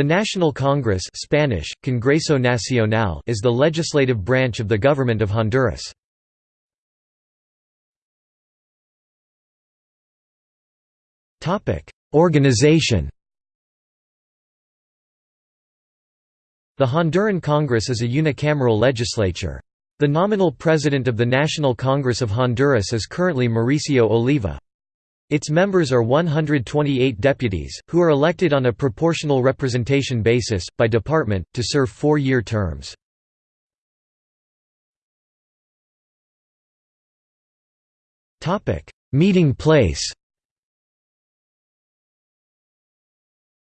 The National Congress Spanish, Congreso Nacional is the legislative branch of the government of Honduras. Organization The Honduran Congress is a unicameral legislature. The nominal president of the National Congress of Honduras is currently Mauricio Oliva. Its members are 128 deputies, who are elected on a proportional representation basis, by department, to serve four-year terms. Meeting place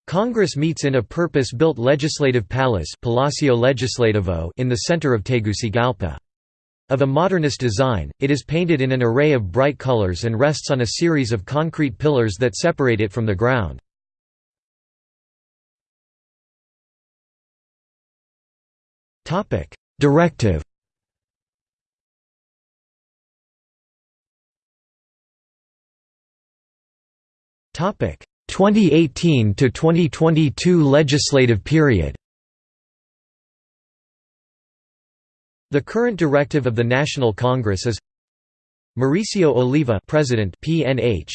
Congress meets in a purpose-built legislative palace Palacio Legislativo in the center of Tegucigalpa. Of a modernist design, it is painted in an array of bright colors and rests on a series of concrete pillars that separate it from the ground. Directive Topic 2018 to 2022 legislative period The current directive of the National Congress is Mauricio Oliva President PNH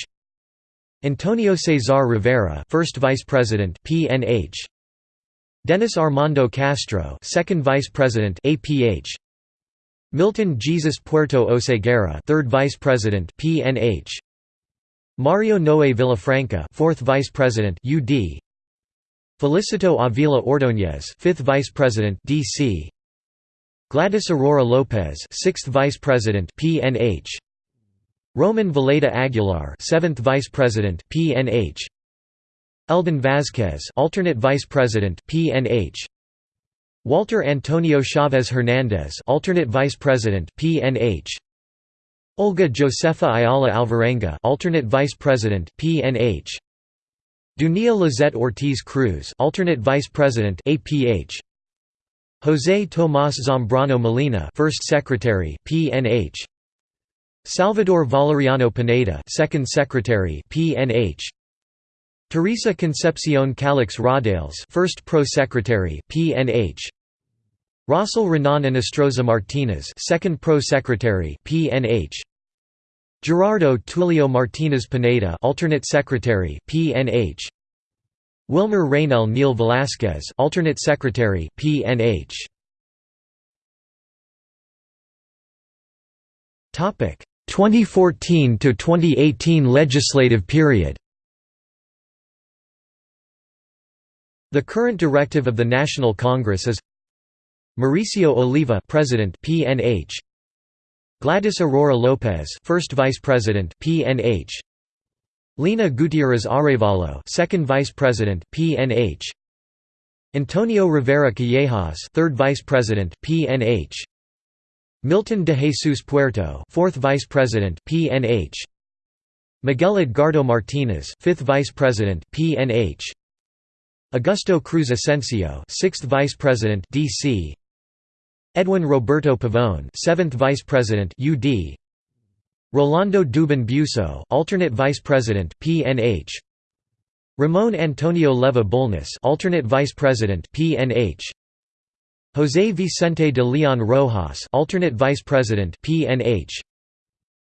Antonio Cesar Rivera First Vice President PNH Dennis Armando Castro Second Vice President APH Milton Jesus Puerto Oseguera Third Vice President PNH Mario Noe Villafranca Fourth Vice President UD Felicito Avila Ordóñez Fifth Vice President DC Gladys Aurora Lopez, 6th Vice President (PNH). Roman Villeda Aguilar, 7th Vice President (PNH). Eldon Vázquez, alternate Vice President (PNH). Walter Antonio Chavez Hernandez, alternate Vice President (PNH). Olga Josefa Ayala Alvarenga, alternate Vice President (PNH). Dunia Lizette Ortiz Cruz, alternate Vice President (APH). José Tomás Zambrano Molina, First Secretary, PNH. Salvador Valeriano Pineda, Second Secretary, PNH. Teresa Concepcion Calix Rodales, First Pro Secretary, PNH. Rossel Renan Inestroza Martinez, Second Pro Secretary, PNH. Gerardo Tulio Martinez Pineda, Alternate Secretary, PNH. Wilmer Reynel Neil Velasquez, alternate secretary, PNH. Topic 2014 to 2018 legislative period. The current directive of the National Congress is Mauricio Oliva, President, PNH. Gladys Aurora Lopez, First Vice President, PNH. Lina Gutierrez Arevalo, Second Vice President, PNH. Antonio Rivera Callejas, Third Vice President, PNH. Milton de Jesus Puerto, Fourth Vice President, PNH. Miguel Edgardo Martinez, Fifth Vice President, PNH. Augusto Cruz Asensio, Sixth Vice President, DC. Edwin Roberto Pavone, Seventh Vice President, UD. Rolando Dubin Buso, alternate vice president, PNH. Ramon Antonio Leva Bulnes, alternate vice president, PNH. José Vicente de Leon Rojas, alternate vice president, PNH.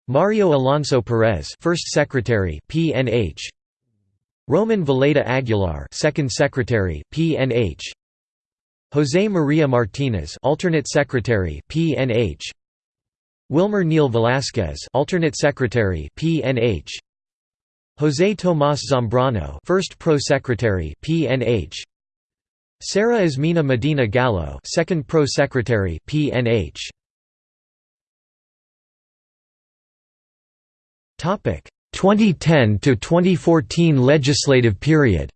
Mario Alonso Perez, first secretary, PNH. Roman Villeda Aguilar, second secretary, PNH. José María Martínez, alternate secretary, PNH. Wilmer Neil Velasquez, alternate secretary, PNH. José Tomás Zambrano, first pro secretary, PNH. Sarah Ismina Medina Gallo, second pro secretary, PNH. Topic 2010 to 2014 legislative period.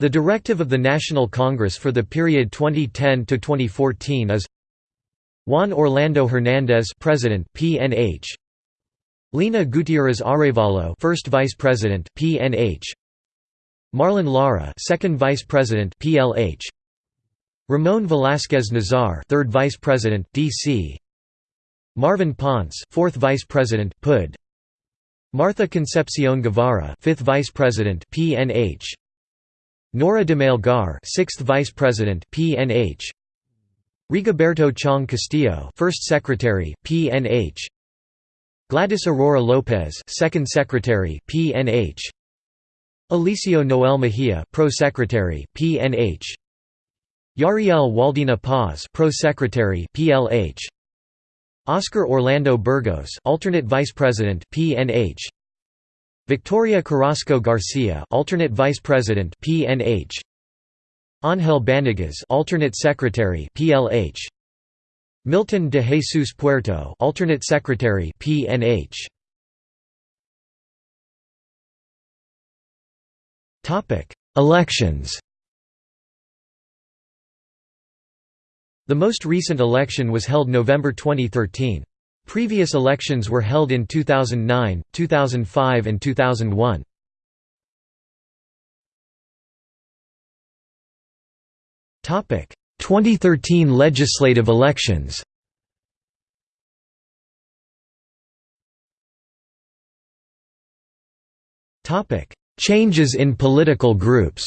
The directive of the National Congress for the period 2010 to 2014 is Juan Orlando Hernandez, President, PNH. Lina Gutierrez Arevalo, First Vice President, PNH. Marlon Lara, Second Vice President, PLH. Ramon Velasquez Nazar, Third Vice President, DC. Marvin Ponce, Fourth Vice President, PUD. Martha Concepcion Guevara 5th Vice President PNH Nora de Melgar 6th Vice President PNH Rigoberto Chong Castillo 1st Secretary PNH Gladys Aurora Lopez 2nd Secretary PNH Alicio Noel Mejia Pro Secretary PNH Yariel Waldina Paz Pro Secretary PLH Oscar Orlando Burgos alternate Vice President PNH Victoria Carrasco Garcia alternate Vice President PNH Ángel Banegas alternate Secretary PLH Milton de Jesus Puerto alternate Secretary PNH Topic Elections The most recent election was held November 2013. Previous elections were held in 2009, 2005 and 2001. 2013 legislative elections. Topic: Changes in political groups.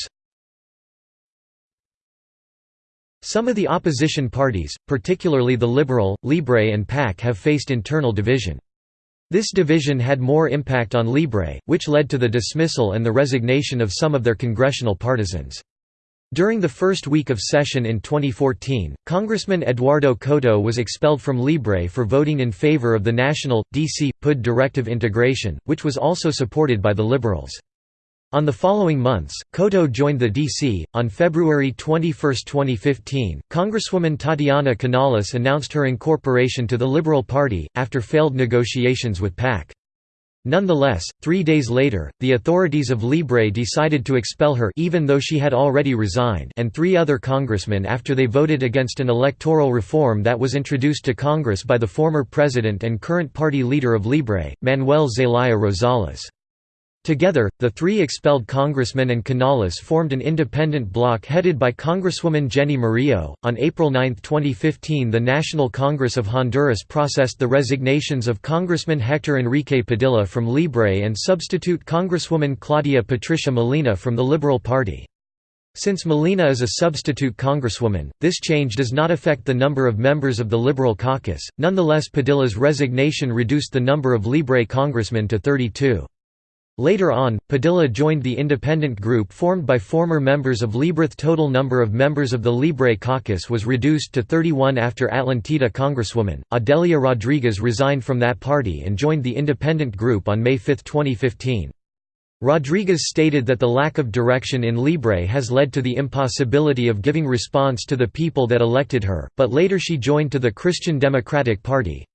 Some of the opposition parties, particularly the Liberal, Libre and PAC have faced internal division. This division had more impact on Libre, which led to the dismissal and the resignation of some of their congressional partisans. During the first week of session in 2014, Congressman Eduardo Coto was expelled from Libre for voting in favor of the national, DC, PUD directive integration, which was also supported by the Liberals. On the following months, Coto joined the DC. On February 21, 2015, Congresswoman Tatiana Canales announced her incorporation to the Liberal Party, after failed negotiations with PAC. Nonetheless, three days later, the authorities of Libre decided to expel her even though she had already resigned and three other congressmen after they voted against an electoral reform that was introduced to Congress by the former president and current party leader of Libre, Manuel Zelaya Rosales. Together, the three expelled congressmen and Canales formed an independent bloc headed by Congresswoman Jenny Murillo. On April 9, 2015, the National Congress of Honduras processed the resignations of Congressman Hector Enrique Padilla from Libre and substitute Congresswoman Claudia Patricia Molina from the Liberal Party. Since Molina is a substitute congresswoman, this change does not affect the number of members of the Liberal caucus. Nonetheless, Padilla's resignation reduced the number of Libre congressmen to 32. Later on, Padilla joined the independent group formed by former members of Libre. Total number of members of the Libre caucus was reduced to 31 after Atlantida Congresswoman, Adelia Rodriguez resigned from that party and joined the independent group on May 5, 2015. Rodriguez stated that the lack of direction in Libre has led to the impossibility of giving response to the people that elected her, but later she joined to the Christian Democratic Party.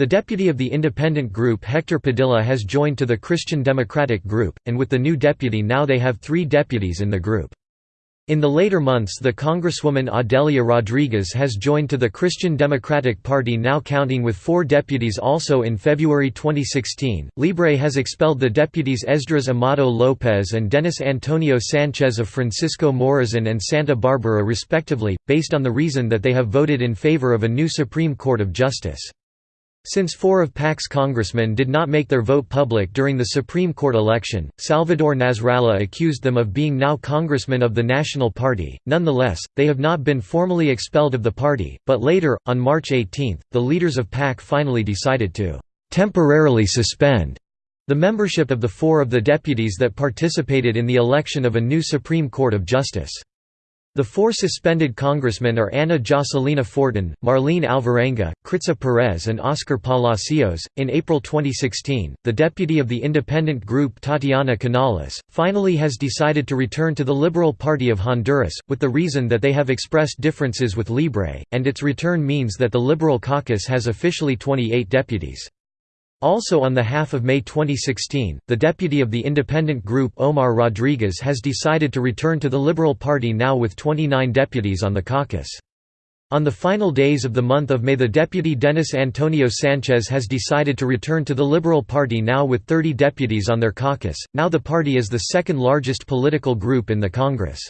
The deputy of the independent group Hector Padilla has joined to the Christian Democratic group, and with the new deputy now they have three deputies in the group. In the later months the Congresswoman Adelia Rodriguez has joined to the Christian Democratic Party now counting with four deputies also in February 2016. Libre has expelled the deputies Esdras Amado Lopez and Denis Antonio Sanchez of Francisco Morazan and Santa Barbara respectively, based on the reason that they have voted in favor of a new Supreme Court of Justice. Since four of PAC's congressmen did not make their vote public during the Supreme Court election, Salvador Nasralla accused them of being now congressmen of the National Party. Nonetheless, they have not been formally expelled of the party, but later, on March 18, the leaders of PAC finally decided to temporarily suspend the membership of the four of the deputies that participated in the election of a new Supreme Court of Justice. The four suspended congressmen are Ana Jocelina Fortin, Marlene Alvarenga, Kritza Perez, and Oscar Palacios. In April 2016, the deputy of the independent group Tatiana Canales finally has decided to return to the Liberal Party of Honduras, with the reason that they have expressed differences with Libre, and its return means that the Liberal caucus has officially 28 deputies. Also on the half of May 2016, the deputy of the independent group Omar Rodriguez has decided to return to the Liberal Party now with 29 deputies on the caucus. On the final days of the month of May the deputy Denis Antonio Sanchez has decided to return to the Liberal Party now with 30 deputies on their caucus, now the party is the second largest political group in the Congress.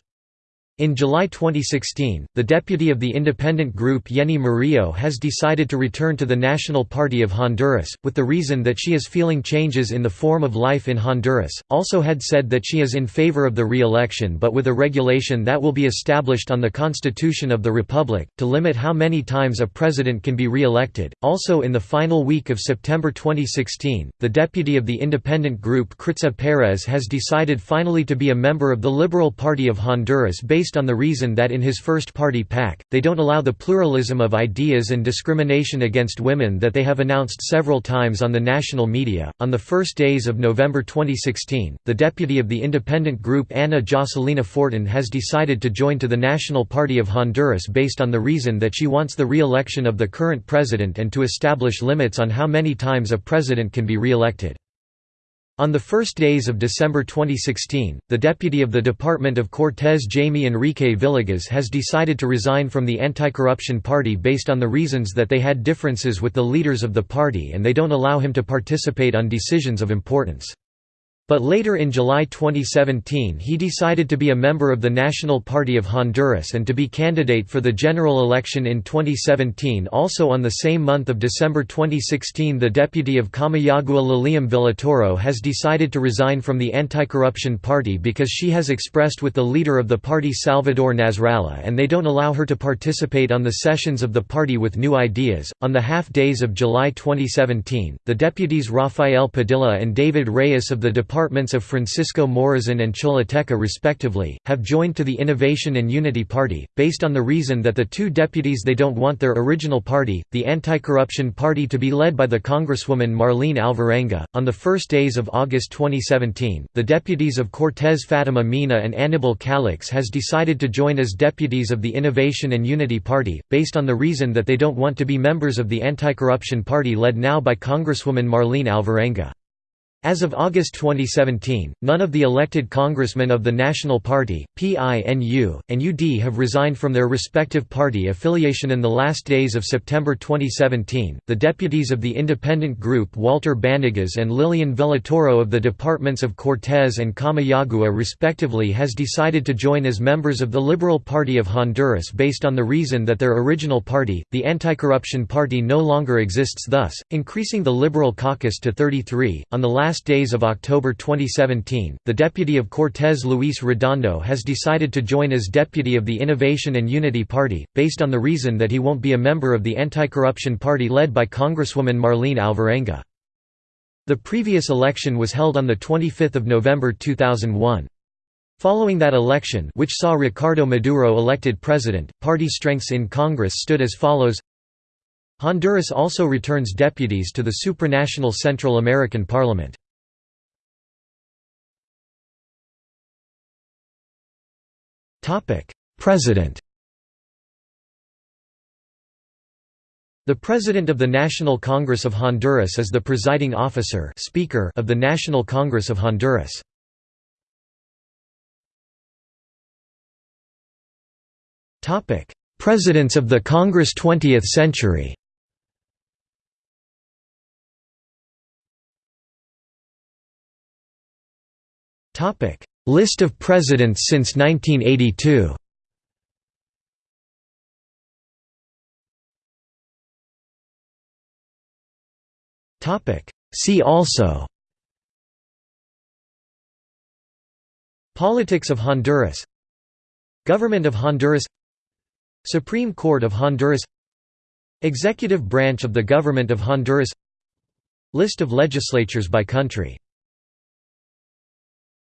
In July 2016, the deputy of the independent group Yeni Murillo has decided to return to the National Party of Honduras, with the reason that she is feeling changes in the form of life in Honduras. Also had said that she is in favor of the re-election but with a regulation that will be established on the Constitution of the Republic, to limit how many times a president can be re-elected. Also in the final week of September 2016, the deputy of the independent group Kritza Perez has decided finally to be a member of the Liberal Party of Honduras based based on the reason that in his first party PAC, they don't allow the pluralism of ideas and discrimination against women that they have announced several times on the national media. On the first days of November 2016, the deputy of the independent group Ana Jocelina Fortin has decided to join to the National Party of Honduras based on the reason that she wants the re election of the current president and to establish limits on how many times a president can be re elected. On the first days of December 2016, the deputy of the Department of Cortes Jaime Enrique Villegas has decided to resign from the Anti-Corruption Party based on the reasons that they had differences with the leaders of the party and they don't allow him to participate on decisions of importance. But later in July 2017 he decided to be a member of the National Party of Honduras and to be candidate for the general election in 2017 also on the same month of December 2016 the deputy of Comayagua Lilian Villatoro has decided to resign from the Anti-Corruption Party because she has expressed with the leader of the party Salvador Nasralla and they don't allow her to participate on the sessions of the party with new ideas. On the half days of July 2017, the deputies Rafael Padilla and David Reyes of the Department departments of Francisco Morazan and Choluteca respectively, have joined to the Innovation and Unity Party, based on the reason that the two deputies they don't want their original party, the Anti-Corruption Party to be led by the Congresswoman Marlene Alvarenga. On the first days of August 2017, the deputies of Cortes Fatima Mina and Anibal Calix has decided to join as deputies of the Innovation and Unity Party, based on the reason that they don't want to be members of the Anti-Corruption Party led now by Congresswoman Marlene Alvarenga. As of August 2017, none of the elected congressmen of the National Party, PINU, and UD have resigned from their respective party affiliation in the last days of September 2017. The deputies of the independent group Walter Banegas and Lilian Villatoro of the departments of Cortes and Comayagua respectively has decided to join as members of the Liberal Party of Honduras based on the reason that their original party, the Anti-Corruption Party no longer exists thus, increasing the Liberal caucus to 33. On the last last days of October 2017, the deputy of Cortes Luis Redondo has decided to join as deputy of the Innovation and Unity Party, based on the reason that he won't be a member of the Anti-Corruption Party led by Congresswoman Marlene Alvarenga. The previous election was held on 25 November 2001. Following that election which saw Ricardo Maduro elected president, party strengths in Congress stood as follows Honduras also returns deputies to the supranational Central American Parliament. President The President of the National Congress of Honduras is the presiding officer speaker of the National Congress of Honduras. Presidents of the Congress 20th century List of presidents since 1982. Topic: See also. Politics of Honduras. Government of Honduras. Supreme Court of Honduras. Executive branch of the Government of Honduras. List of legislatures by country